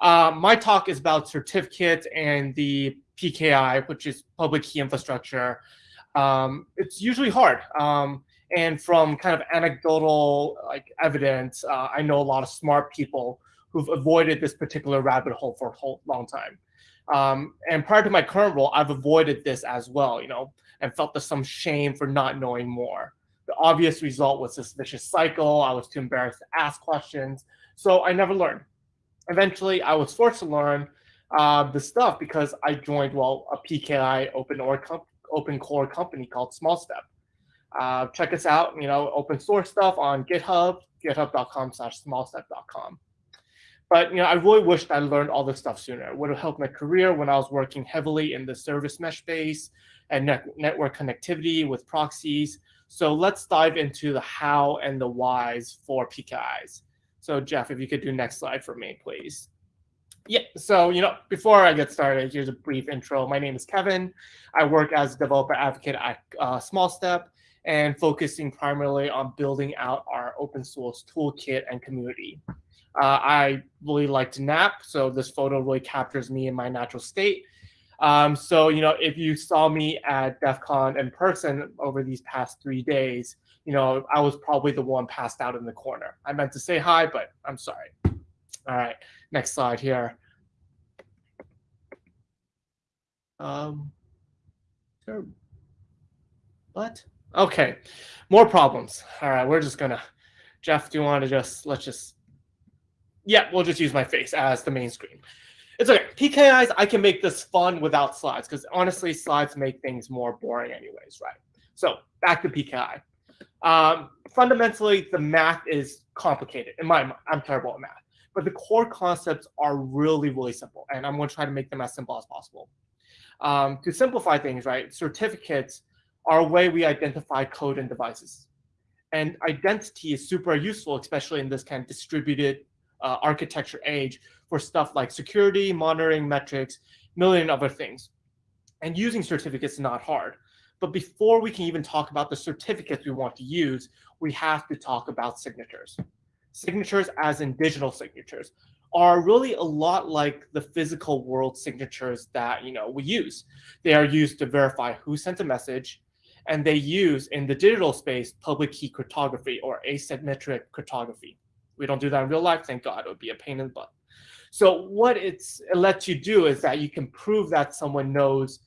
Uh, my talk is about certificates and the PKI, which is public key infrastructure. Um, it's usually hard. Um, and from kind of anecdotal like evidence, uh, I know a lot of smart people who've avoided this particular rabbit hole for a long time. Um, and prior to my current role, I've avoided this as well, you know, and felt the, some shame for not knowing more. The obvious result was this vicious cycle. I was too embarrassed to ask questions, so I never learned. Eventually, I was forced to learn uh, the stuff because I joined, well, a PKI open, or open core company called SmallStep. Uh, check us out, you know, open source stuff on GitHub, github.com slash smallstep.com. But you know, I really wished I learned all this stuff sooner. It would have helped my career when I was working heavily in the service mesh space and net network connectivity with proxies. So let's dive into the how and the whys for PKIs. So Jeff, if you could do next slide for me, please. Yeah, so you know, before I get started, here's a brief intro. My name is Kevin. I work as developer advocate at uh, SmallStep and focusing primarily on building out our open source toolkit and community. Uh, I really like to nap, so this photo really captures me in my natural state. Um, so, you know, if you saw me at DEF CON in person over these past three days, you know, I was probably the one passed out in the corner. I meant to say hi, but I'm sorry. All right, next slide here. Um. What? Okay, more problems. All right, we're just gonna, Jeff, do you want to just, let's just yeah, we'll just use my face as the main screen. It's okay. PKIs, I can make this fun without slides because honestly, slides make things more boring anyways, right? So back to PKI. Um, fundamentally, the math is complicated. In my mind, I'm terrible at math. But the core concepts are really, really simple. And I'm going to try to make them as simple as possible. Um, to simplify things, right, certificates are a way we identify code and devices. And identity is super useful, especially in this kind of distributed uh, architecture age for stuff like security, monitoring metrics, million other things. And using certificates is not hard. But before we can even talk about the certificates we want to use, we have to talk about signatures. Signatures, as in digital signatures, are really a lot like the physical world signatures that you know we use. They are used to verify who sent a message, and they use in the digital space public key cryptography or asymmetric cryptography. We don't do that in real life. Thank God. It would be a pain in the butt. So what it's, it lets you do is that you can prove that someone knows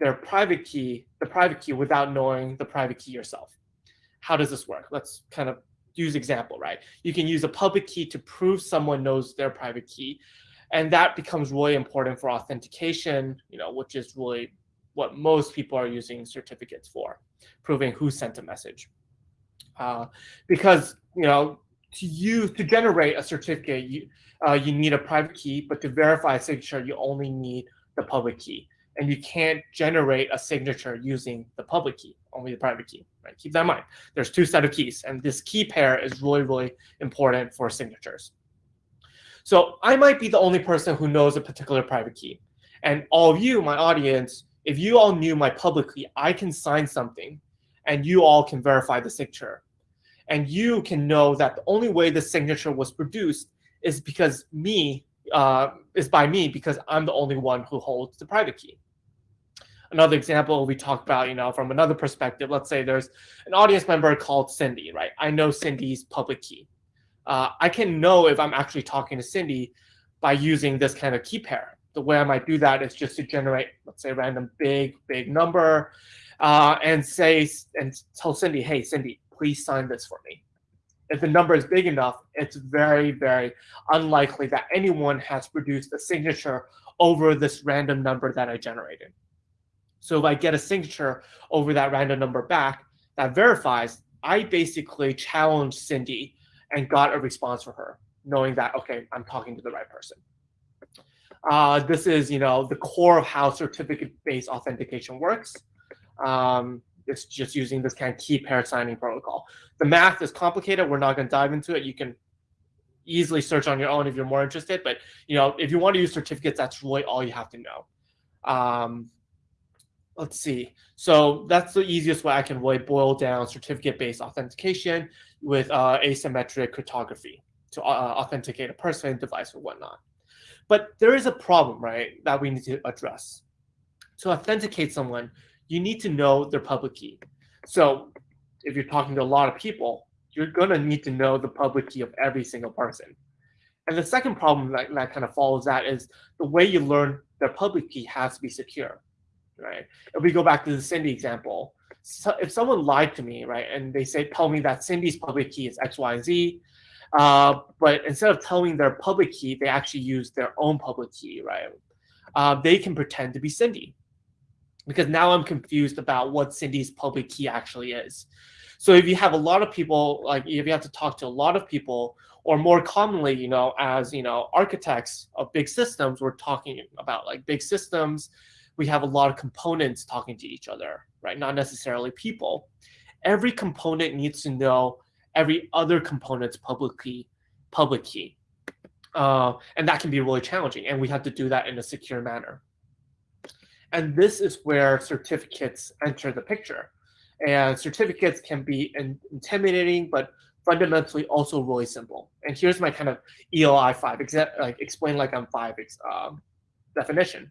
their private key, the private key, without knowing the private key yourself. How does this work? Let's kind of use example, right? You can use a public key to prove someone knows their private key. And that becomes really important for authentication, you know, which is really what most people are using certificates for, proving who sent a message. Uh, because, you know, to use to generate a certificate, you uh, you need a private key, but to verify a signature, you only need the public key. And you can't generate a signature using the public key, only the private key. Right? Keep that in mind. There's two set of keys, and this key pair is really, really important for signatures. So I might be the only person who knows a particular private key. And all of you, my audience, if you all knew my public key, I can sign something, and you all can verify the signature and you can know that the only way the signature was produced is because me uh, is by me because I'm the only one who holds the private key. Another example we talked about, you know, from another perspective, let's say there's an audience member called Cindy, right? I know Cindy's public key. Uh, I can know if I'm actually talking to Cindy by using this kind of key pair. The way I might do that is just to generate, let's say, a random big, big number uh, and say, and tell Cindy, hey, Cindy, please sign this for me. If the number is big enough, it's very, very unlikely that anyone has produced a signature over this random number that I generated. So if I get a signature over that random number back that verifies, I basically challenged Cindy and got a response from her, knowing that, okay, I'm talking to the right person. Uh, this is, you know, the core of how certificate-based authentication works. Um, it's just using this kind of key pair signing protocol. The math is complicated. We're not going to dive into it. You can easily search on your own if you're more interested. But you know, if you want to use certificates, that's really all you have to know. Um, let's see. So that's the easiest way I can really boil down certificate-based authentication with uh, asymmetric cryptography to uh, authenticate a person, device, or whatnot. But there is a problem, right, that we need to address. To authenticate someone, you need to know their public key. So if you're talking to a lot of people, you're going to need to know the public key of every single person. And the second problem that, that kind of follows that is the way you learn their public key has to be secure, right? If we go back to the Cindy example, so if someone lied to me, right, and they say, tell me that Cindy's public key is X, Y, Z, uh, but instead of telling their public key, they actually use their own public key, right? Uh, they can pretend to be Cindy because now I'm confused about what Cindy's public key actually is. So if you have a lot of people, like if you have to talk to a lot of people, or more commonly, you know, as you know, architects of big systems, we're talking about like big systems. We have a lot of components talking to each other, right? Not necessarily people. Every component needs to know every other component's public key, public key. Uh, and that can be really challenging. And we have to do that in a secure manner. And this is where certificates enter the picture. And certificates can be in intimidating, but fundamentally also really simple. And here's my kind of ELI 5, like explain like I'm 5 um, definition.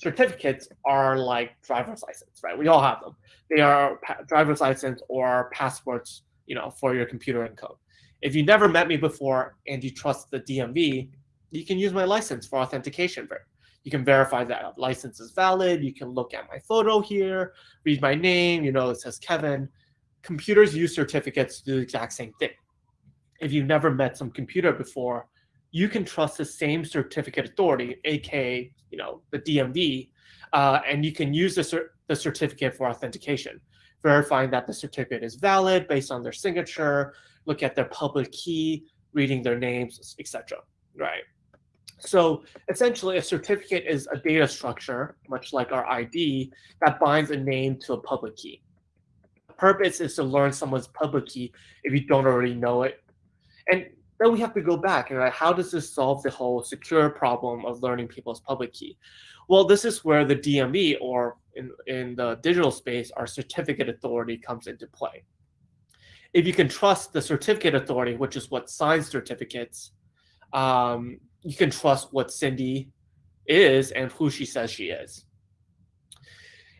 Certificates are like driver's license, right? We all have them. They are driver's license or passports, you know, for your computer and code. If you never met me before and you trust the DMV, you can use my license for authentication. You can verify that license is valid. You can look at my photo here, read my name. You know, it says Kevin. Computers use certificates to do the exact same thing. If you've never met some computer before, you can trust the same certificate authority, aka you know the DMV, uh, and you can use the, cer the certificate for authentication, verifying that the certificate is valid based on their signature, look at their public key, reading their names, etc. Right. So essentially, a certificate is a data structure, much like our ID, that binds a name to a public key. The purpose is to learn someone's public key if you don't already know it. And then we have to go back and like, how does this solve the whole secure problem of learning people's public key? Well, this is where the DMV, or in, in the digital space, our certificate authority comes into play. If you can trust the certificate authority, which is what signs certificates, um, you can trust what Cindy is and who she says she is.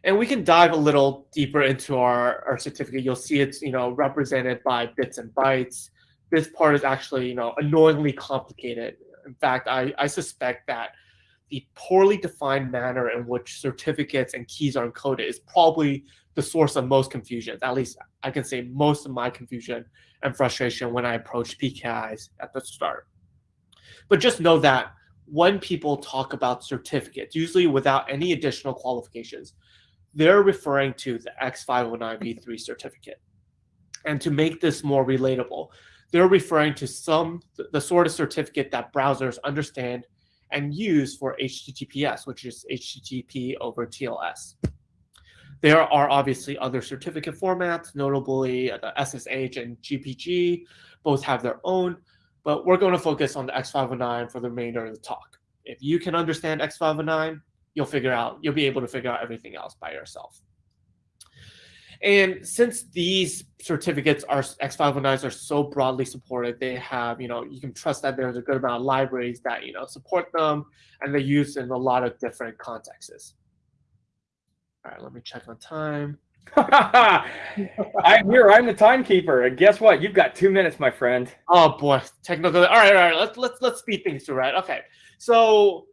And we can dive a little deeper into our, our certificate. You'll see it's you know represented by bits and bytes. This part is actually you know annoyingly complicated. In fact, I, I suspect that the poorly defined manner in which certificates and keys are encoded is probably the source of most confusion. At least I can say most of my confusion and frustration when I approach PKIs at the start. But just know that when people talk about certificates, usually without any additional qualifications, they're referring to the X509v3 certificate. And to make this more relatable, they're referring to some the sort of certificate that browsers understand and use for HTTPS, which is HTTP over TLS. There are obviously other certificate formats, notably uh, the SSH and GPG, both have their own, but we're going to focus on the X509 for the remainder of the talk. If you can understand X509, you'll figure out, you'll be able to figure out everything else by yourself. And since these certificates are X509s are so broadly supported, they have, you know, you can trust that there's a good amount of libraries that, you know, support them and they're used in a lot of different contexts. All right, let me check on time. I'm here. I'm the timekeeper, and guess what? You've got two minutes, my friend. Oh boy, technical. All right, all right. Let's let's let's speed things through. Right. Okay. So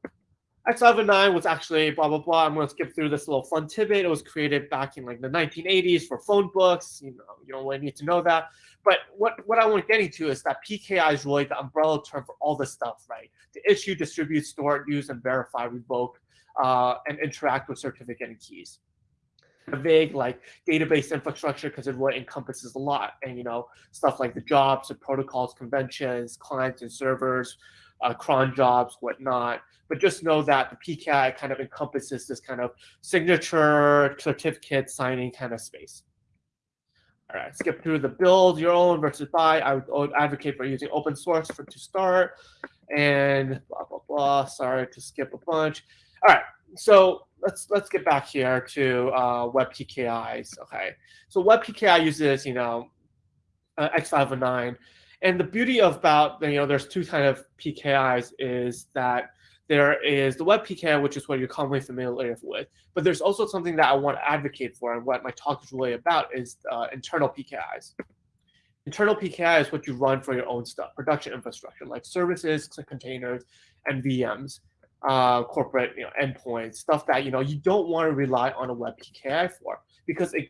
X509 was actually blah blah blah. I'm going to skip through this little fun tidbit. It was created back in like the 1980s for phone books. You know, you don't really need to know that. But what what I want to get into is that PKI is really the umbrella term for all this stuff, right? To issue, distribute, store, use, and verify, revoke, uh, and interact with certificate and keys A vague like database infrastructure because it really encompasses a lot and you know stuff like the jobs the protocols conventions clients and servers uh, cron jobs whatnot but just know that the pki kind of encompasses this kind of signature certificate signing kind of space. All right skip through the build your own versus buy. I would advocate for using open source for to start and blah blah blah. Sorry to skip a bunch. All right so let's let's get back here to uh, WebPKIs. Okay, so web PKI uses you know uh, X509, and the beauty about you know there's two kind of PKIs is that there is the web PKI, which is what you're commonly familiar with. But there's also something that I want to advocate for, and what my talk is really about is uh, internal PKIs. Internal PKI is what you run for your own stuff, production infrastructure, like services, containers, and VMs, uh, corporate you know, endpoints, stuff that you know you don't want to rely on a web PKI for, because it,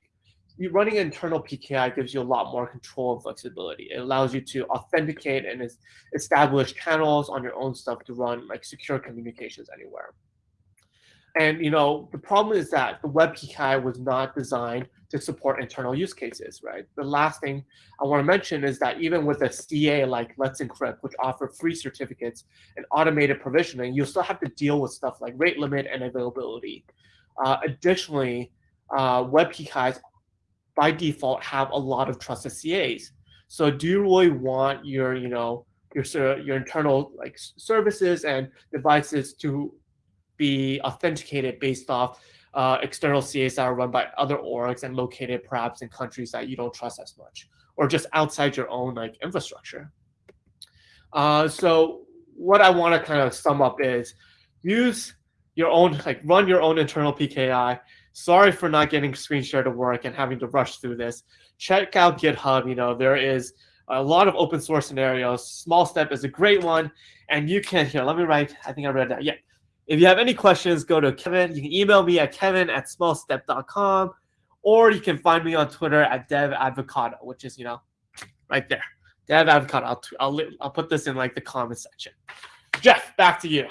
running internal PKI gives you a lot more control and flexibility. It allows you to authenticate and establish channels on your own stuff to run like secure communications anywhere. And you know the problem is that the web PKI was not designed to support internal use cases, right? The last thing I want to mention is that even with a CA like Let's Encrypt, which offer free certificates and automated provisioning, you still have to deal with stuff like rate limit and availability. Uh, additionally, uh, web PKIs by default have a lot of trusted CAs. So do you really want your, you know, your your internal like services and devices to be authenticated based off uh, external CAs that are run by other orgs and located perhaps in countries that you don't trust as much, or just outside your own like infrastructure. Uh, so what I want to kind of sum up is use your own like run your own internal PKI Sorry for not getting screen share to work and having to rush through this. Check out GitHub. You know, there is a lot of open source scenarios. Small Step is a great one. And you can, here, let me write, I think I read that. Yeah. If you have any questions, go to Kevin. You can email me at kevin at smallstep.com or you can find me on Twitter at devavocado, which is, you know, right there. Dev Avocado. I'll, I'll, I'll put this in like the comment section. Jeff, back to you.